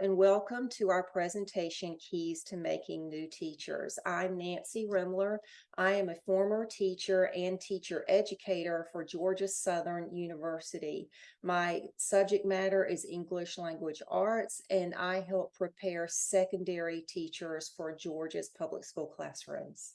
and welcome to our presentation, Keys to Making New Teachers. I'm Nancy Rimler. I am a former teacher and teacher educator for Georgia Southern University. My subject matter is English Language Arts, and I help prepare secondary teachers for Georgia's public school classrooms.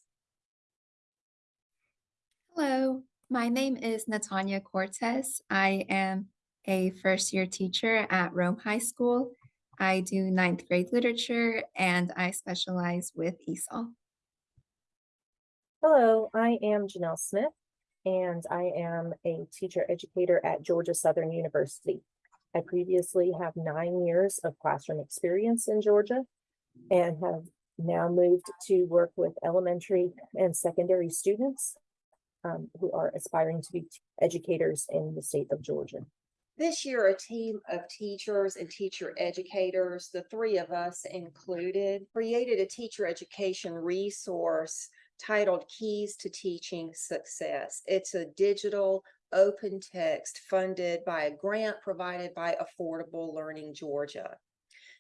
Hello, my name is Natanya Cortez. I am a first year teacher at Rome High School I do ninth grade literature and I specialize with ESOL. Hello, I am Janelle Smith and I am a teacher educator at Georgia Southern University. I previously have nine years of classroom experience in Georgia and have now moved to work with elementary and secondary students um, who are aspiring to be educators in the state of Georgia. This year, a team of teachers and teacher educators, the three of us included, created a teacher education resource titled Keys to Teaching Success. It's a digital open text funded by a grant provided by Affordable Learning Georgia.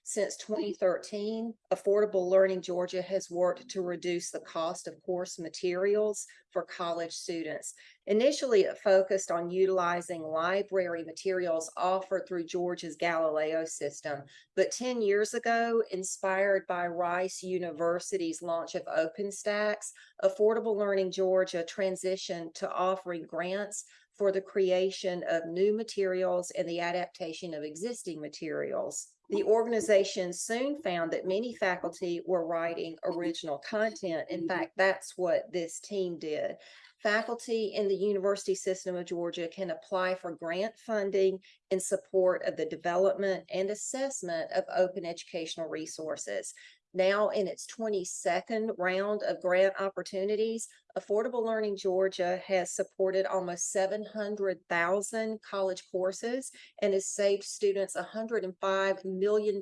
Since 2013, Affordable Learning Georgia has worked to reduce the cost of course materials for college students. Initially, it focused on utilizing library materials offered through Georgia's Galileo system. But 10 years ago, inspired by Rice University's launch of OpenStax, Affordable Learning Georgia transitioned to offering grants for the creation of new materials and the adaptation of existing materials. The organization soon found that many faculty were writing original content. In mm-hmm. fact, that's what this team did. Faculty in the University System of Georgia can apply for grant funding in support of the development and assessment of open educational resources now in its 22nd round of grant opportunities, Affordable Learning Georgia has supported almost 700,000 college courses and has saved students $105 million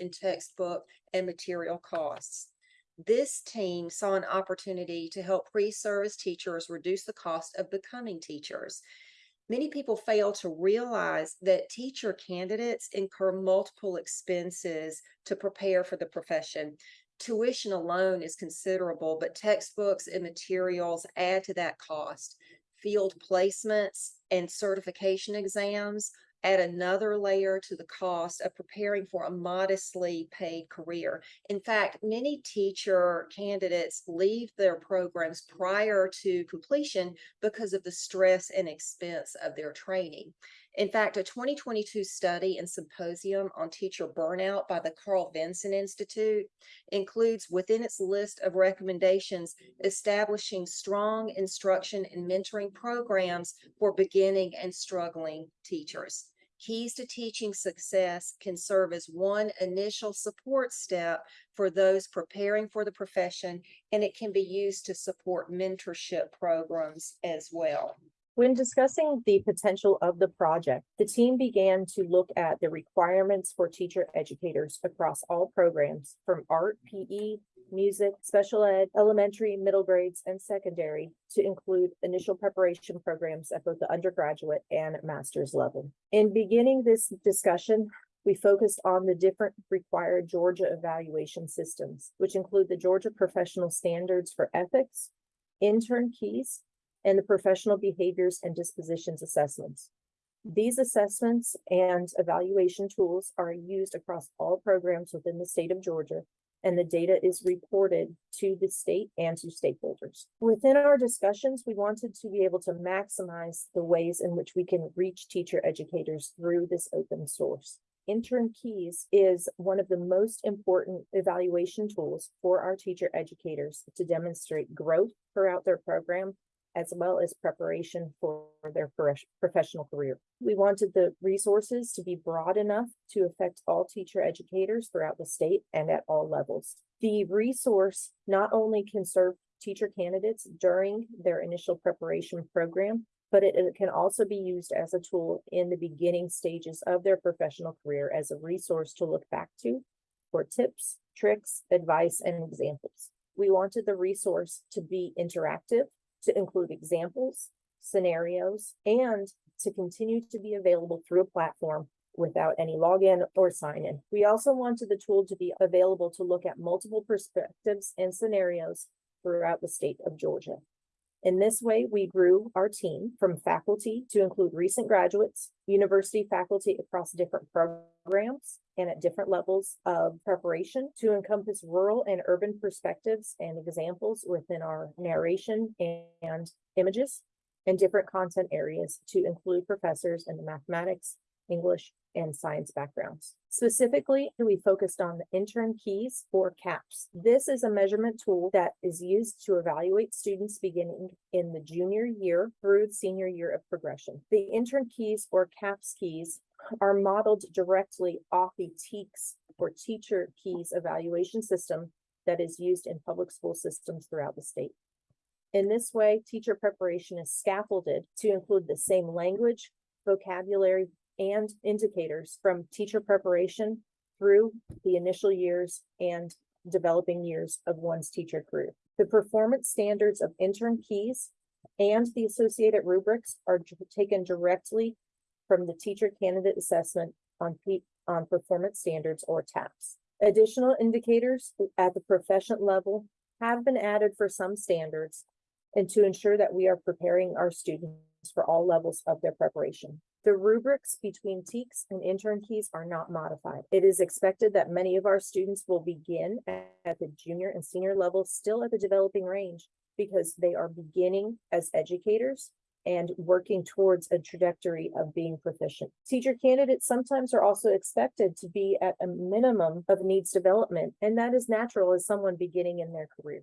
in textbook and material costs. This team saw an opportunity to help pre-service teachers reduce the cost of becoming teachers. Many people fail to realize that teacher candidates incur multiple expenses to prepare for the profession. Tuition alone is considerable, but textbooks and materials add to that cost. Field placements and certification exams add another layer to the cost of preparing for a modestly paid career. In fact, many teacher candidates leave their programs prior to completion because of the stress and expense of their training. In fact, a 2022 study and symposium on teacher burnout by the Carl Vinson Institute includes within its list of recommendations establishing strong instruction and mentoring programs for beginning and struggling teachers. Keys to Teaching Success can serve as one initial support step for those preparing for the profession, and it can be used to support mentorship programs as well. When discussing the potential of the project, the team began to look at the requirements for teacher educators across all programs from art, PE, music, special ed, elementary, middle grades, and secondary to include initial preparation programs at both the undergraduate and master's level. In beginning this discussion, we focused on the different required Georgia evaluation systems, which include the Georgia Professional Standards for Ethics, intern keys, and the professional behaviors and dispositions assessments. These assessments and evaluation tools are used across all programs within the state of Georgia, and the data is reported to the state and to stakeholders. Within our discussions, we wanted to be able to maximize the ways in which we can reach teacher educators through this open source. Intern Keys is one of the most important evaluation tools for our teacher educators to demonstrate growth throughout their program as well as preparation for their professional career. We wanted the resources to be broad enough to affect all teacher educators throughout the state and at all levels. The resource not only can serve teacher candidates during their initial preparation program, but it, it, can also be used as a tool in the beginning stages of their professional career as a resource to look back to for tips, tricks, advice, and examples. We wanted the resource to be interactive to include examples, scenarios, and to continue to be available through a platform without any login or sign in. We also wanted the tool to be available to look at multiple perspectives and scenarios throughout the state of Georgia. In this way, we grew our team from faculty to include recent graduates, university faculty across different programs and at different levels of preparation to encompass rural and urban perspectives and examples within our narration and images and different content areas to include professors in the mathematics, English, and science backgrounds. Specifically, we focused on the intern keys or CAPS. This is a measurement tool that is used to evaluate students beginning in the junior year through senior year of progression. The intern keys or CAPS keys are modeled directly off the TKES or teacher keys evaluation system that is used in public school systems throughout the state. In this way, teacher preparation is scaffolded to include the same language, vocabulary, and indicators from teacher preparation through the initial years and developing years of one's teacher career. The performance standards of intern keys and the associated rubrics are taken directly from the teacher candidate assessment on on performance standards or TAPS. Additional indicators at the proficient level have been added for some standards and to ensure that we are preparing our students for all levels of their preparation. The rubrics between TKES and intern keys are not modified. It is expected that many of our students will begin at the junior and senior levels, still at the developing range, because they are beginning as educators and working towards a trajectory of being proficient. Teacher candidates sometimes are also expected to be at a minimum of needs development, and that is natural as someone beginning in their career.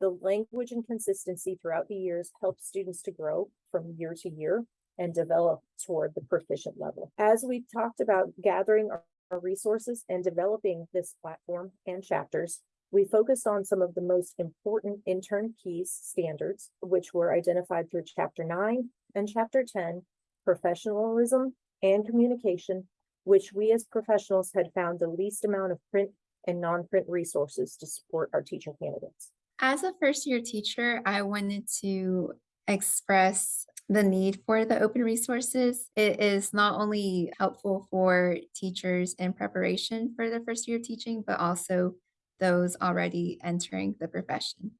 The language and consistency throughout the years helps students to grow from year to year and develop toward the proficient level. As we talked about gathering our, our resources and developing this platform and chapters, we focused on some of the most important intern keys standards, which were identified through chapter nine and chapter ten, professionalism and communication, which we as professionals had found the least amount of print and non-print resources to support our teaching candidates. As a first year teacher, I wanted to express the need for the open resources. It is not only helpful for teachers in preparation for their first year of teaching, but also those already entering the profession.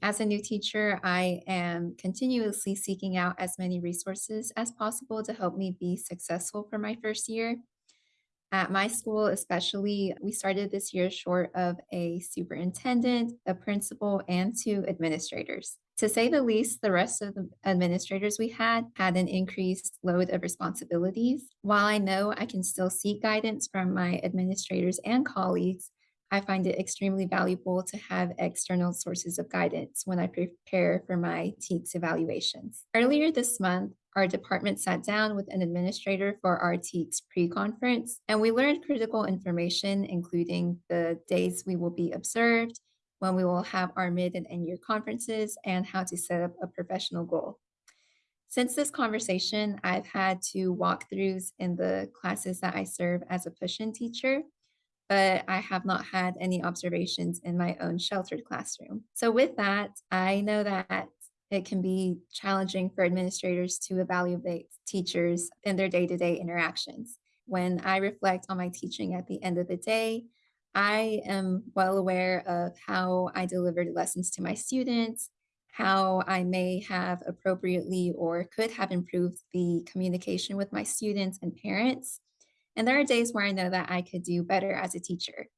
As a new teacher, I am continuously seeking out as many resources as possible to help me be successful for my first year. At my school, especially, we started this year short of a superintendent, a principal, and two administrators. To say the least, the rest of the administrators we had had an increased load of responsibilities. While I know I can still seek guidance from my administrators and colleagues, I find it extremely valuable to have external sources of guidance when I prepare for my TKES evaluations. Earlier this month, our department sat down with an administrator for our TKES pre-conference, and we learned critical information, including the days we will be observed, when we will have our mid and end year conferences, and how to set up a professional goal. Since this conversation, I've had two walkthroughs in the classes that I serve as a push-in teacher, but I have not had any observations in my own sheltered classroom. So with that, I know that it can be challenging for administrators to evaluate teachers in their day-to-day interactions. When I reflect on my teaching at the end of the day, I am well aware of how I delivered lessons to my students, how I may have appropriately or could have improved the communication with my students and parents. And there are days where I know that I could do better as a teacher.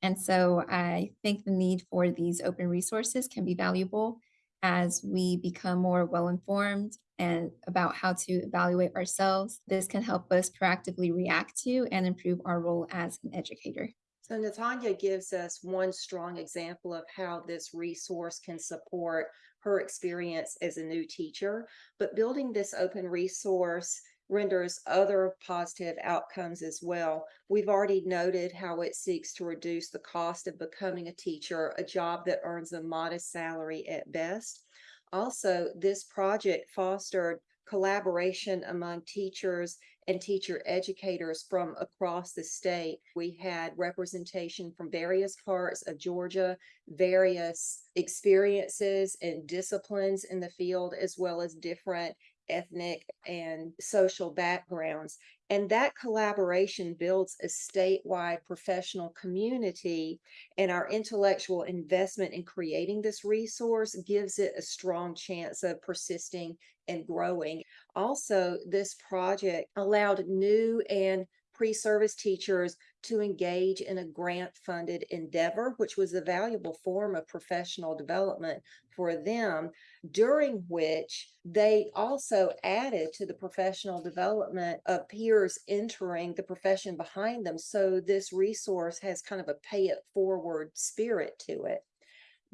And so I think the need for these open resources can be valuable as we become more well informed and about how to evaluate ourselves. This can help us proactively react to and improve our role as an educator. So Natanya gives us one strong example of how this resource can support her experience as a new teacher. But building this open resource renders other positive outcomes as well. We've already noted how it seeks to reduce the cost of becoming a teacher, a job that earns a modest salary at best. Also, this project fostered collaboration among teachers and teacher educators from across the state. We had representation from various parts of Georgia, various experiences and disciplines in the field, as well as different ethnic and social backgrounds. And that collaboration builds a statewide professional community and our intellectual investment in creating this resource gives it a strong chance of persisting and growing. Also, this project allowed new and pre-service teachers to engage in a grant-funded endeavor, which was a valuable form of professional development for them, during which they also added to the professional development of peers entering the profession behind them. So this resource has kind of a pay it forward spirit to it.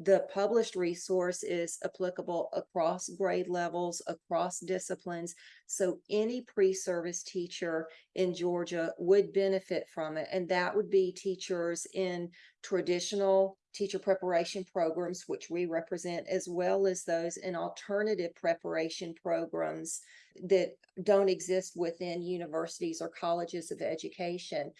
The published resource is applicable across grade levels, across disciplines. So any pre-service teacher in Georgia would benefit from it. And that would be teachers in traditional teacher preparation programs, which we represent, as well as those in alternative preparation programs that don't exist within universities or colleges of education.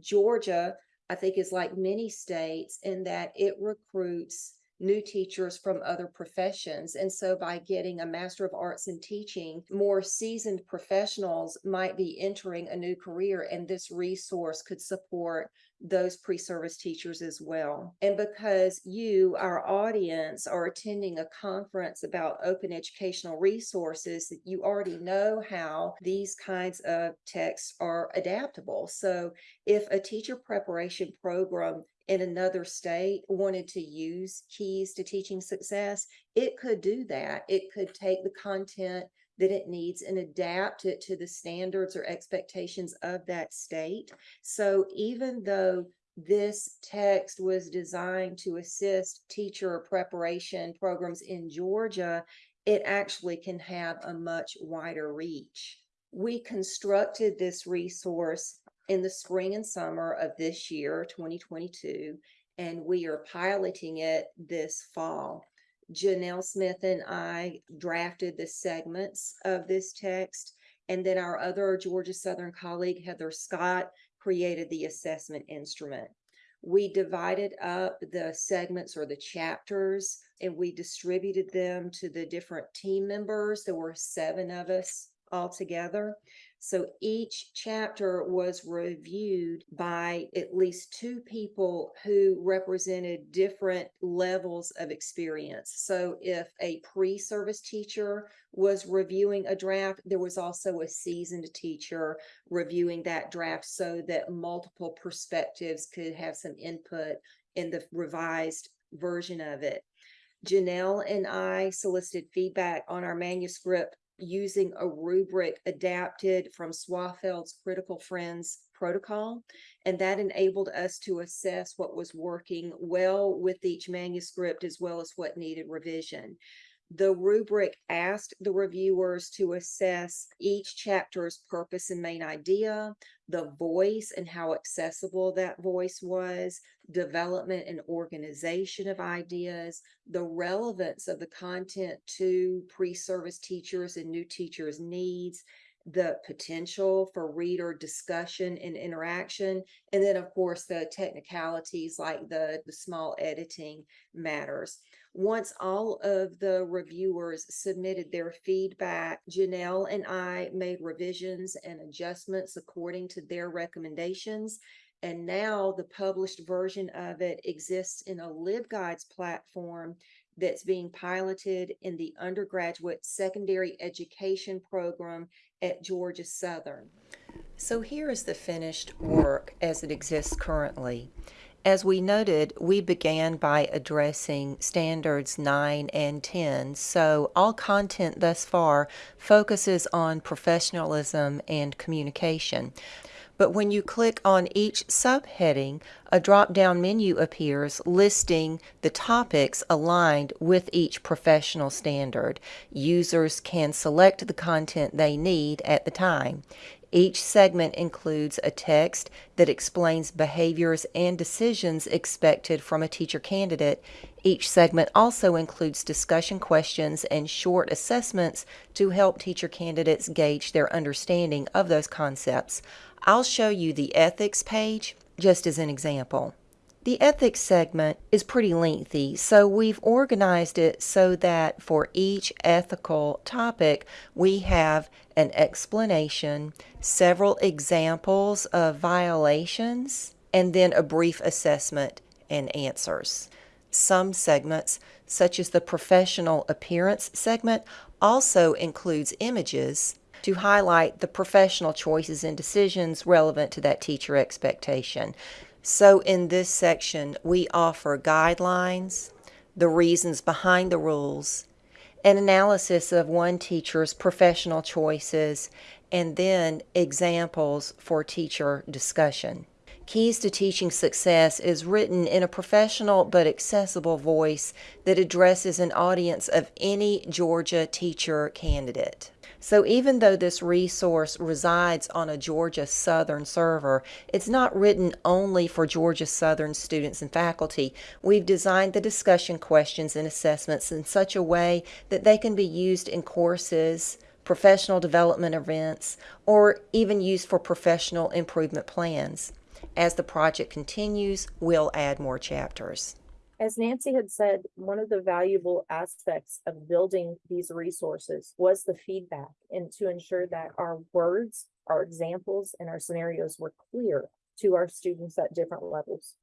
Georgia, I think, is like many states in that it recruits new teachers from other professions. And so by getting a Master of Arts in Teaching, more seasoned professionals might be entering a new career, and this resource could support those pre-service teachers as well. And because you, our audience, are attending a conference about open educational resources, you already know how these kinds of texts are adaptable. So if a teacher preparation program in another state wanted to use keys to teaching success, it could do that. It could take the content that it needs and adapt it to the standards or expectations of that state. So even though this text was designed to assist teacher preparation programs in Georgia, it actually can have a much wider reach. We constructed this resource in the spring and summer of this year, 2022, and we are piloting it this fall. Janelle Smith and I drafted the segments of this text, and then our other Georgia Southern colleague, Heather Scott, created the assessment instrument. We divided up the segments or the chapters, and we distributed them to the different team members. There were seven of us altogether. So each chapter was reviewed by at least two people who represented different levels of experience. So if a pre-service teacher was reviewing a draft, there was also a seasoned teacher reviewing that draft so that multiple perspectives could have some input in the revised version of it. Janelle and I solicited feedback on our manuscript using a rubric adapted from Swaffield's Critical Friends protocol. And that enabled us to assess what was working well with each manuscript as well as what needed revision. The rubric asked the reviewers to assess each chapter's purpose and main idea, the voice and how accessible that voice was, development and organization of ideas, the relevance of the content to pre-service teachers and new teachers' needs, the potential for reader discussion and interaction, and then of course the technicalities like the, the small editing matters. Once all of the reviewers submitted their feedback, Janelle and I made revisions and adjustments according to their recommendations. And now the published version of it exists in a LibGuides platform that's being piloted in the undergraduate secondary education program at Georgia Southern. So here is the finished work as it exists currently. As we noted, we began by addressing standards 9 and 10, so all content thus far focuses on professionalism and communication. But when you click on each subheading, a drop-down menu appears listing the topics aligned with each professional standard. Users can select the content they need at the time. Each segment includes a text that explains behaviors and decisions expected from a teacher candidate. Each segment also includes discussion questions and short assessments to help teacher candidates gauge their understanding of those concepts. I'll show you the ethics page just as an example. The ethics segment is pretty lengthy, so we've organized it so that for each ethical topic, we have an explanation, several examples of violations, and then a brief assessment and answers. Some segments, such as the professional appearance segment, also includes images to highlight the professional choices and decisions relevant to that teacher expectation. So in this section, we offer guidelines, the reasons behind the rules, an analysis of one teacher's professional choices, and then examples for teacher discussion. Keys to Teaching Success is written in a professional but accessible voice that addresses an audience of any Georgia teacher candidate. So even though this resource resides on a Georgia Southern server, it's not written only for Georgia Southern students and faculty. We've designed the discussion questions and assessments in such a way that they can be used in courses, professional development events, or even used for professional improvement plans. As the project continues, we'll add more chapters. As Nancy had said, one of the valuable aspects of building these resources was the feedback and to ensure that our words, our examples, and our scenarios were clear to our students at different levels.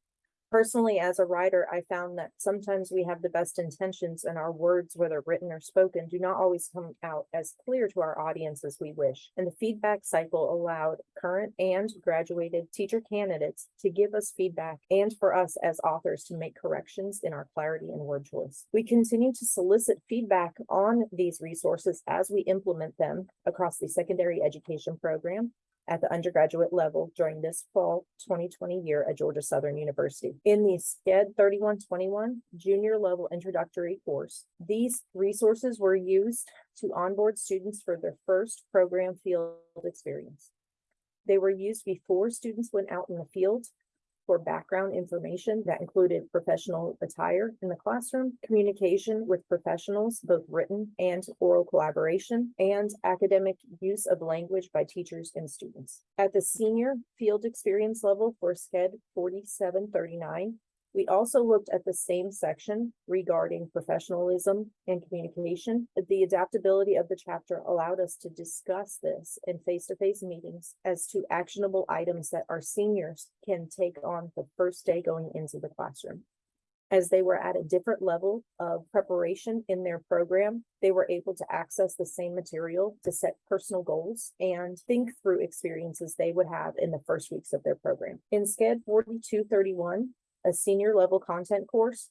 Personally, as a writer, I found that sometimes we have the best intentions and our words, whether written or spoken, do not always come out as clear to our audience as we wish. And the feedback cycle allowed current and graduated teacher candidates to give us feedback and for us as authors to make corrections in our clarity and word choice. We continue to solicit feedback on these resources as we implement them across the secondary education program at the undergraduate level during this fall twenty twenty year at Georgia Southern University. In the SCED thirty-one twenty-one junior level introductory course, these resources were used to onboard students for their first program field experience. They were used before students went out in the field for background information that included professional attire in the classroom, communication with professionals, both written and oral collaboration, and academic use of language by teachers and students. At the senior field experience level for SCED forty-seven thirty-nine, we also looked at the same section regarding professionalism and communication. The adaptability of the chapter allowed us to discuss this in face-to-face meetings as to actionable items that our seniors can take on the first day going into the classroom. As they were at a different level of preparation in their program, they were able to access the same material to set personal goals and think through experiences they would have in the first weeks of their program. In SCED forty-two thirty-one, a senior level content course.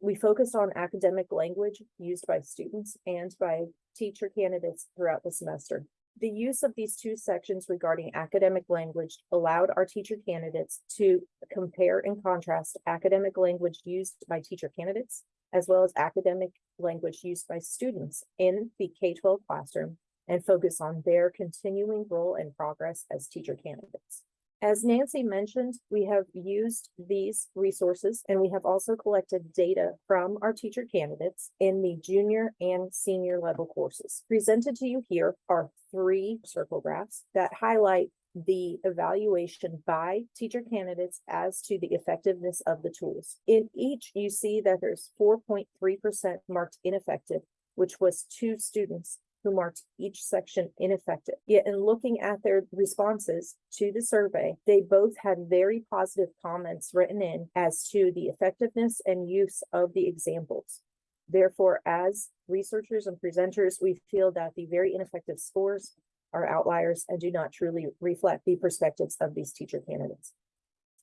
We focused on academic language used by students and by teacher candidates throughout the semester. The use of these two sections regarding academic language allowed our teacher candidates to compare and contrast academic language used by teacher candidates as well as academic language used by students in the K-12 classroom and focus on their continuing role and progress as teacher candidates. As Nancy mentioned, we have used these resources and we have also collected data from our teacher candidates in the junior and senior level courses. Presented to you here are three circle graphs that highlight the evaluation by teacher candidates as to the effectiveness of the tools. In each, you see that there's four point three percent marked ineffective, which was two students who marked each section ineffective. Yet in looking at their responses to the survey, they both had very positive comments written in as to the effectiveness and use of the examples. Therefore, as researchers and presenters, we feel that the very ineffective scores are outliers and do not truly reflect the perspectives of these teacher candidates.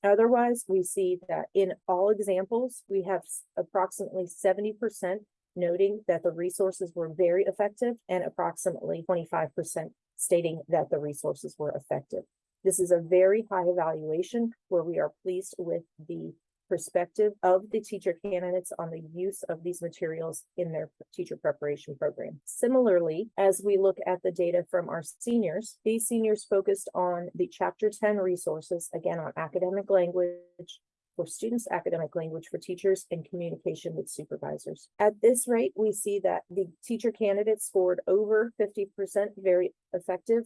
Otherwise, we see that in all examples, we have approximately seventy percent noting that the resources were very effective and approximately twenty-five percent stating that the resources were effective. This is a very high evaluation where we are pleased with the perspective of the teacher candidates on the use of these materials in their teacher preparation program. Similarly, as we look at the data from our seniors, these seniors focused on the chapter ten resources, again, on academic language, for students, academic language for teachers, and communication with supervisors. At this rate, we see that the teacher candidates scored over fifty percent very effective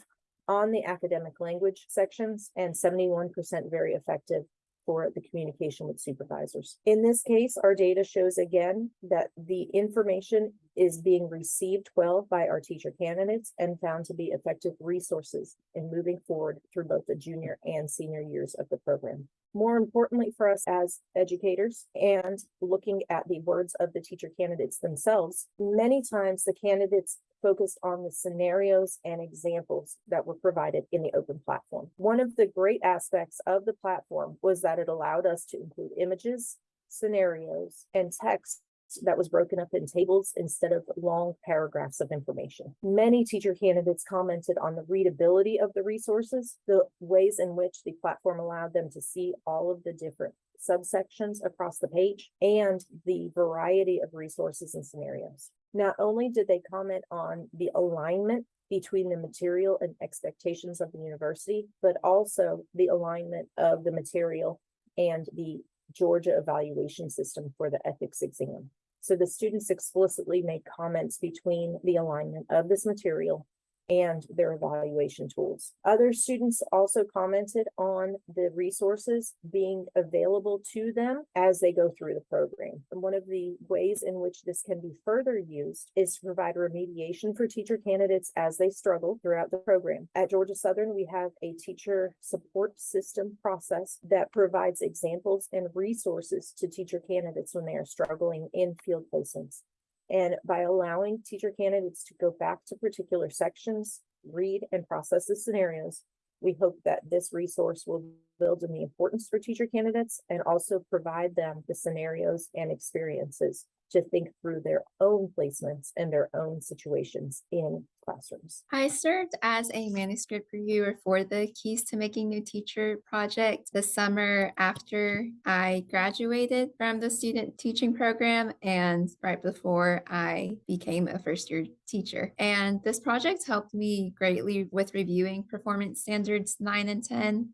on the academic language sections and seventy-one percent very effective for the communication with supervisors. In this case, our data shows again that the information is being received well by our teacher candidates and found to be effective resources in moving forward through both the junior and senior years of the program. More importantly for us as educators and looking at the words of the teacher candidates themselves, many times the candidates focused on the scenarios and examples that were provided in the open platform. One of the great aspects of the platform was that it allowed us to include images, scenarios, and text that was broken up in tables instead of long paragraphs of information. Many teacher candidates commented on the readability of the resources, the ways in which the platform allowed them to see all of the different subsections across the page, and the variety of resources and scenarios. Not only did they comment on the alignment between the material and expectations of the university, but also the alignment of the material and the Georgia evaluation system for the ethics exam. So the students explicitly made comments between the alignment of this material and their evaluation tools. Other students also commented on the resources being available to them as they go through the program. And one of the ways in which this can be further used is to provide remediation for teacher candidates as they struggle throughout the program. At Georgia Southern, we have a teacher support system process that provides examples and resources to teacher candidates when they are struggling in field placements. And by allowing teacher candidates to go back to particular sections, read and process the scenarios, we hope that this resource will build in the importance for teacher candidates and also provide them the scenarios and experiences to think through their own placements and their own situations in classrooms. I served as a manuscript reviewer for the Keys to Making New Teacher project the summer after I graduated from the student teaching program and right before I became a first year teacher. And this project helped me greatly with reviewing performance standards nine and 10.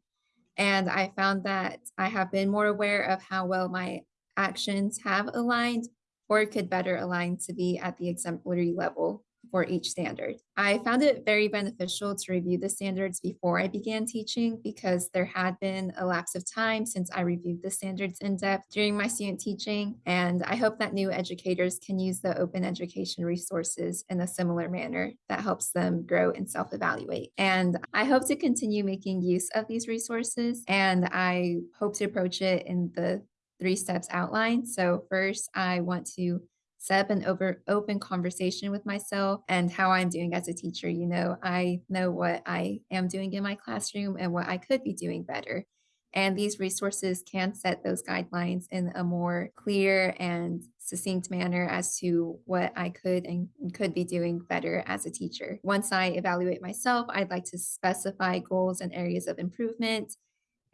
And I found that I have been more aware of how well my actions have aligned or could better align to be at the exemplary level for each standard. I found it very beneficial to review the standards before I began teaching because there had been a lapse of time since I reviewed the standards in depth during my student teaching. And I hope that new educators can use the open education resources in a similar manner that helps them grow and self evaluate. And I hope to continue making use of these resources. And I hope to approach it in the three steps outlined. So first, I want to set up an over open conversation with myself and how I'm doing as a teacher. You know, I know what I am doing in my classroom and what I could be doing better. And these resources can set those guidelines in a more clear and succinct manner as to what I could and could be doing better as a teacher. Once I evaluate myself, I'd like to specify goals and areas of improvement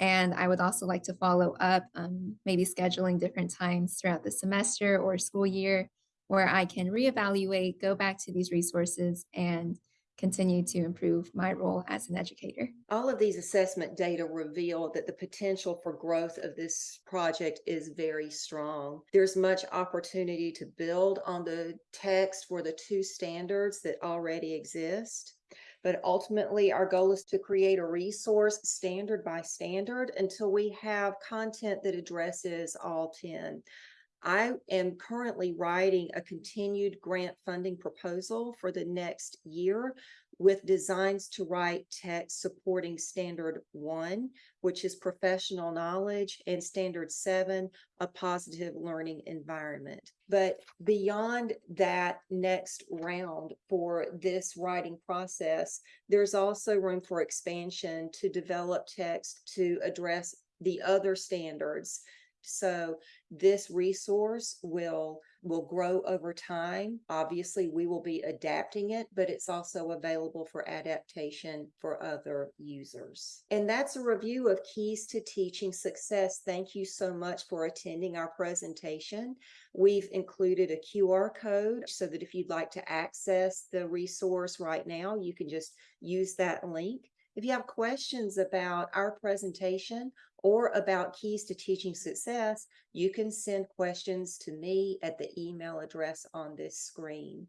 and I would also like to follow up, um, maybe scheduling different times throughout the semester or school year where I can reevaluate, go back to these resources, and continue to improve my role as an educator. All of these assessment data reveal that the potential for growth of this project is very strong. There's much opportunity to build on the text for the two standards that already exist. But ultimately, our goal is to create a resource standard by standard until we have content that addresses all 10. I am currently writing a continued grant funding proposal for the next year with designs to write text supporting standard one, which is professional knowledge, and standard seven, a positive learning environment. But beyond that next round for this writing process, there's also room for expansion to develop text to address the other standards so this resource will will grow over time. Obviously, we will be adapting it, but it's also available for adaptation for other users. And that's a review of Keys to Teaching Success. Thank you so much for attending our presentation. We've included a QR code so that if you'd like to access the resource right now, you can just use that link. If you have questions about our presentation or about keys to teaching success, you can send questions to me at the email address on this screen.